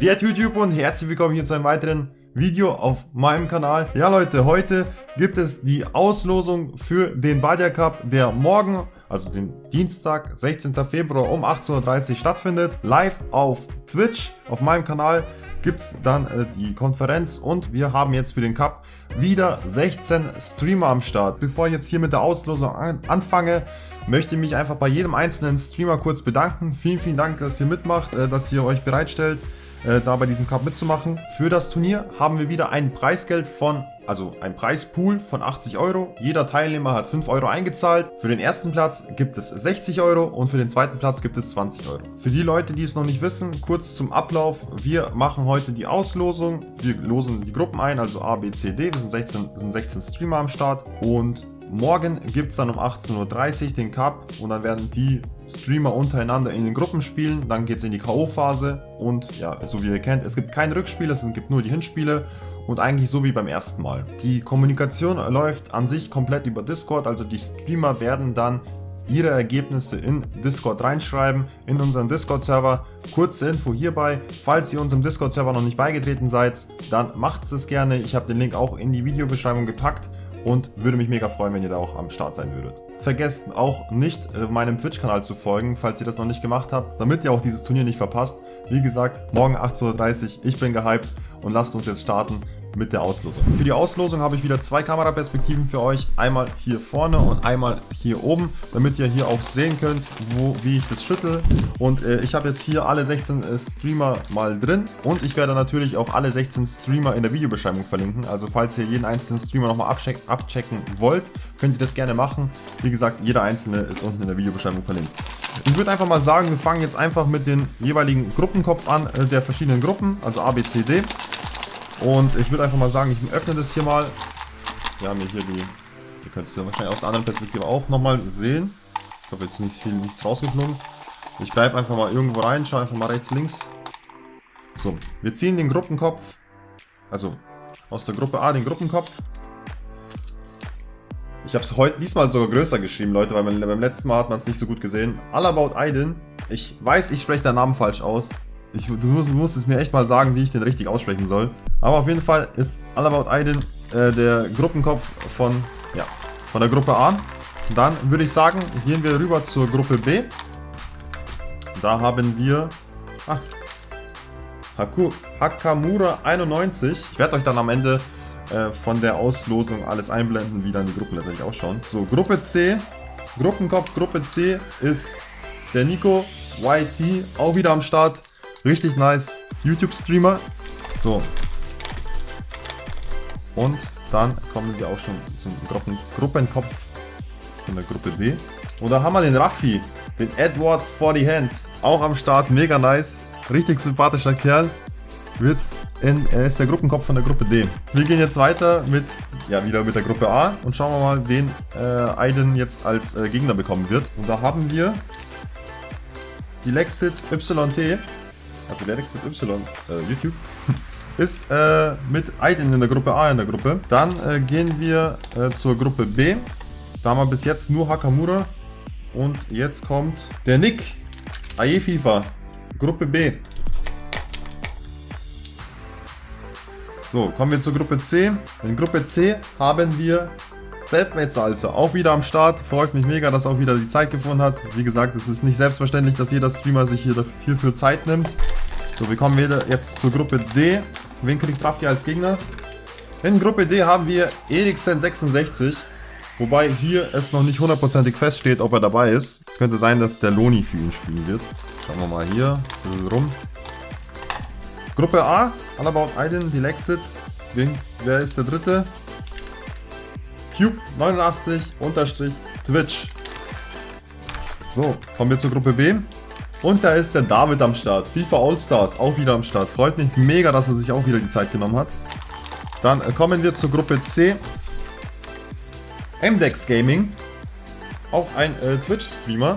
Wert YouTube und herzlich willkommen hier zu einem weiteren Video auf meinem Kanal. Ja Leute, heute gibt es die Auslosung für den Badia Cup, der morgen, also den Dienstag, 16. Februar um 18.30 Uhr stattfindet. Live auf Twitch, auf meinem Kanal gibt es dann äh, die Konferenz und wir haben jetzt für den Cup wieder 16 Streamer am Start. Bevor ich jetzt hier mit der Auslosung an anfange, möchte ich mich einfach bei jedem einzelnen Streamer kurz bedanken. Vielen, vielen Dank, dass ihr mitmacht, äh, dass ihr euch bereitstellt äh, da bei diesem Cup mitzumachen. Für das Turnier haben wir wieder ein Preisgeld von, also ein Preispool von 80 Euro. Jeder Teilnehmer hat 5 Euro eingezahlt. Für den ersten Platz gibt es 60 Euro und für den zweiten Platz gibt es 20 Euro. Für die Leute, die es noch nicht wissen, kurz zum Ablauf. Wir machen heute die Auslosung. Wir losen die Gruppen ein, also A, B, C, D. Wir sind 16, sind 16 Streamer am Start und morgen gibt es dann um 18.30 Uhr den Cup und dann werden die Streamer untereinander in den Gruppen spielen, dann geht es in die K.O.-Phase und ja, so wie ihr kennt, es gibt kein Rückspiel, es gibt nur die Hinspiele und eigentlich so wie beim ersten Mal. Die Kommunikation läuft an sich komplett über Discord, also die Streamer werden dann ihre Ergebnisse in Discord reinschreiben, in unseren Discord-Server. Kurze Info hierbei, falls ihr unserem Discord-Server noch nicht beigetreten seid, dann macht es gerne. Ich habe den Link auch in die Videobeschreibung gepackt und würde mich mega freuen, wenn ihr da auch am Start sein würdet. Vergesst auch nicht, äh, meinem Twitch-Kanal zu folgen, falls ihr das noch nicht gemacht habt, damit ihr auch dieses Turnier nicht verpasst. Wie gesagt, morgen 18.30 Uhr, ich bin gehypt und lasst uns jetzt starten mit der Auslosung. Für die Auslosung habe ich wieder zwei Kameraperspektiven für euch. Einmal hier vorne und einmal hier oben, damit ihr hier auch sehen könnt, wo, wie ich das schüttel. Und äh, ich habe jetzt hier alle 16 äh, Streamer mal drin und ich werde natürlich auch alle 16 Streamer in der Videobeschreibung verlinken. Also falls ihr jeden einzelnen Streamer nochmal abcheck abchecken wollt, könnt ihr das gerne machen. Wie gesagt, jeder einzelne ist unten in der Videobeschreibung verlinkt. Ich würde einfach mal sagen, wir fangen jetzt einfach mit den jeweiligen Gruppenkopf an, äh, der verschiedenen Gruppen, also A, B, C, D. Und ich würde einfach mal sagen, ich öffne das hier mal. Wir haben hier die, ihr könnt es ja wahrscheinlich aus der anderen Perspektive auch nochmal sehen. Ich habe jetzt nicht viel, nichts rausgeflogen. Ich greife einfach mal irgendwo rein, schaue einfach mal rechts, links. So, wir ziehen den Gruppenkopf, also aus der Gruppe A den Gruppenkopf. Ich habe es heute diesmal sogar größer geschrieben, Leute, weil beim letzten Mal hat man es nicht so gut gesehen. All About Aiden. Ich weiß, ich spreche den Namen falsch aus. Ich, du, musst, du musst es mir echt mal sagen, wie ich den richtig aussprechen soll. Aber auf jeden Fall ist All About Aiden äh, der Gruppenkopf von, ja, von der Gruppe A. Dann würde ich sagen, gehen wir rüber zur Gruppe B. Da haben wir ah, Haku, Hakamura 91. Ich werde euch dann am Ende äh, von der Auslosung alles einblenden, wie dann die Gruppen letztendlich ausschauen. So, Gruppe C. Gruppenkopf Gruppe C ist der Nico YT, auch wieder am Start. Richtig nice. YouTube-Streamer. So. Und dann kommen wir auch schon zum Gruppen Gruppenkopf von der Gruppe D. Und da haben wir den Raffi, den Edward 40 Hands. Auch am Start, mega nice. Richtig sympathischer Kerl. Wird's in, er ist der Gruppenkopf von der Gruppe D. Wir gehen jetzt weiter mit, ja, wieder mit der Gruppe A und schauen wir mal, wen äh, Aiden jetzt als äh, Gegner bekommen wird. Und da haben wir die Lexit YT also der Alex Y, äh, YouTube, ist äh, mit Aiden in der Gruppe A in der Gruppe. Dann äh, gehen wir äh, zur Gruppe B. Da haben wir bis jetzt nur Hakamura. Und jetzt kommt der Nick. AE FIFA. Gruppe B. So, kommen wir zur Gruppe C. In Gruppe C haben wir Selfmade Salsa, auch wieder am Start. Freut mich mega, dass auch wieder die Zeit gefunden hat. Wie gesagt, es ist nicht selbstverständlich, dass jeder Streamer sich hier hierfür Zeit nimmt. So, wir kommen wieder jetzt zur Gruppe D. Wen kriegt Raffi als Gegner? In Gruppe D haben wir Eriksen66. Wobei hier es noch nicht hundertprozentig feststeht, ob er dabei ist. Es könnte sein, dass der Loni für ihn spielen wird. Schauen wir mal hier rum. Gruppe A, All About Aiden, Dilexit. Wen, wer ist der dritte? Cube89 unterstrich Twitch. So, kommen wir zur Gruppe B. Und da ist der David am Start. FIFA All-Stars auch wieder am Start. Freut mich mega, dass er sich auch wieder die Zeit genommen hat. Dann kommen wir zur Gruppe C. MDEX Gaming. Auch ein äh, Twitch-Streamer.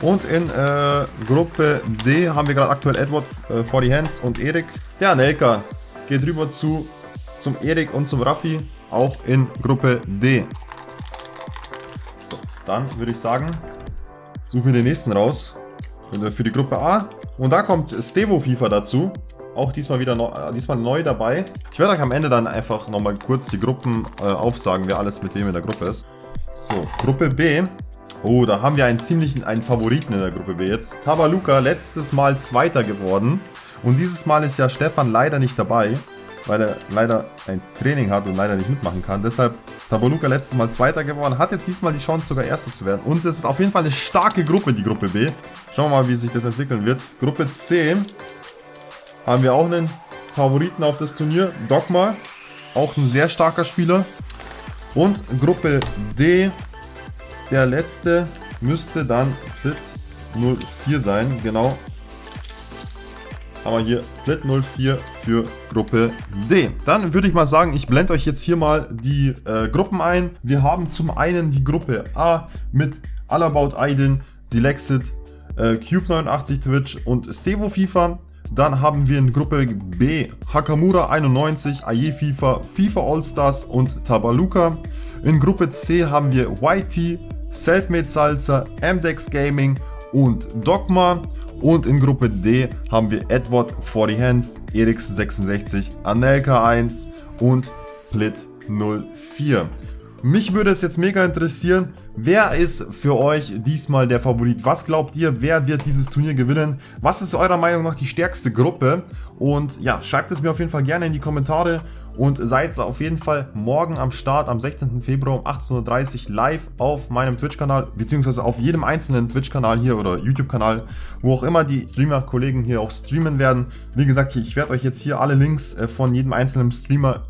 Und in äh, Gruppe D haben wir gerade aktuell Edward äh, for the Hands und Erik. Der Anelka geht rüber zu, zum Erik und zum Raffi. Auch in Gruppe D. So, dann würde ich sagen, suchen wir den nächsten raus. Für die Gruppe A Und da kommt Stevo FIFA dazu. Auch diesmal wieder neu, diesmal neu dabei. Ich werde euch am Ende dann einfach nochmal kurz die Gruppen äh, aufsagen, wer alles mit wem in der Gruppe ist. So, Gruppe B. Oh, da haben wir einen ziemlichen, einen Favoriten in der Gruppe B jetzt. Tabaluka, letztes Mal Zweiter geworden. Und dieses Mal ist ja Stefan leider nicht dabei, weil er leider ein Training hat und leider nicht mitmachen kann. Deshalb Tabaluka letztes Mal Zweiter geworden, hat jetzt diesmal die Chance sogar Erster zu werden. Und es ist auf jeden Fall eine starke Gruppe, die Gruppe B. Schauen wir mal, wie sich das entwickeln wird. Gruppe C haben wir auch einen Favoriten auf das Turnier, Dogma. Auch ein sehr starker Spieler. Und Gruppe D, der letzte müsste dann Split 04 sein, genau. Haben wir hier Split 04 für Gruppe D. Dann würde ich mal sagen, ich blende euch jetzt hier mal die äh, Gruppen ein. Wir haben zum einen die Gruppe A mit All About Aiden, Dilexit, äh, Cube89 Twitch und Stevo FIFA. Dann haben wir in Gruppe B Hakamura 91, Aye FIFA, FIFA All-Stars und Tabaluka. In Gruppe C haben wir YT, Selfmade Salsa, MDEX Gaming und Dogma. Und in Gruppe D haben wir Edward 40 Hands, Erix66, Anelka 1 und Plit 04. Mich würde es jetzt mega interessieren, wer ist für euch diesmal der Favorit? Was glaubt ihr, wer wird dieses Turnier gewinnen? Was ist eurer Meinung nach die stärkste Gruppe? Und ja, schreibt es mir auf jeden Fall gerne in die Kommentare und seid auf jeden Fall morgen am Start am 16. Februar um 18.30 Uhr live auf meinem Twitch-Kanal, beziehungsweise auf jedem einzelnen Twitch-Kanal hier oder YouTube-Kanal, wo auch immer die Streamer-Kollegen hier auch streamen werden. Wie gesagt, ich werde euch jetzt hier alle Links äh, von jedem einzelnen Streamer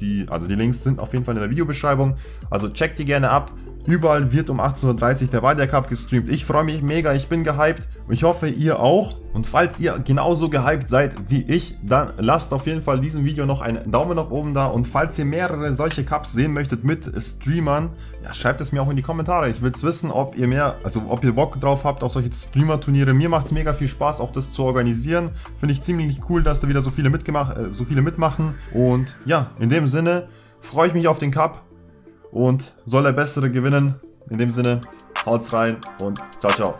die, also die Links sind auf jeden Fall in der Videobeschreibung. Also checkt die gerne ab. Überall wird um 18.30 Uhr der Wadia Cup gestreamt. Ich freue mich mega, ich bin gehypt. Ich hoffe, ihr auch. Und falls ihr genauso gehypt seid wie ich, dann lasst auf jeden Fall diesem Video noch einen Daumen nach oben da. Und falls ihr mehrere solche Cups sehen möchtet mit Streamern, ja, schreibt es mir auch in die Kommentare. Ich will es wissen, ob ihr mehr, also ob ihr Bock drauf habt auf solche Streamer-Turniere. Mir macht es mega viel Spaß, auch das zu organisieren. Finde ich ziemlich cool, dass da wieder so viele, mitgemacht, äh, so viele mitmachen. Und ja, in dem Sinne freue ich mich auf den Cup und soll der Bessere gewinnen. In dem Sinne, haut's rein und ciao, ciao.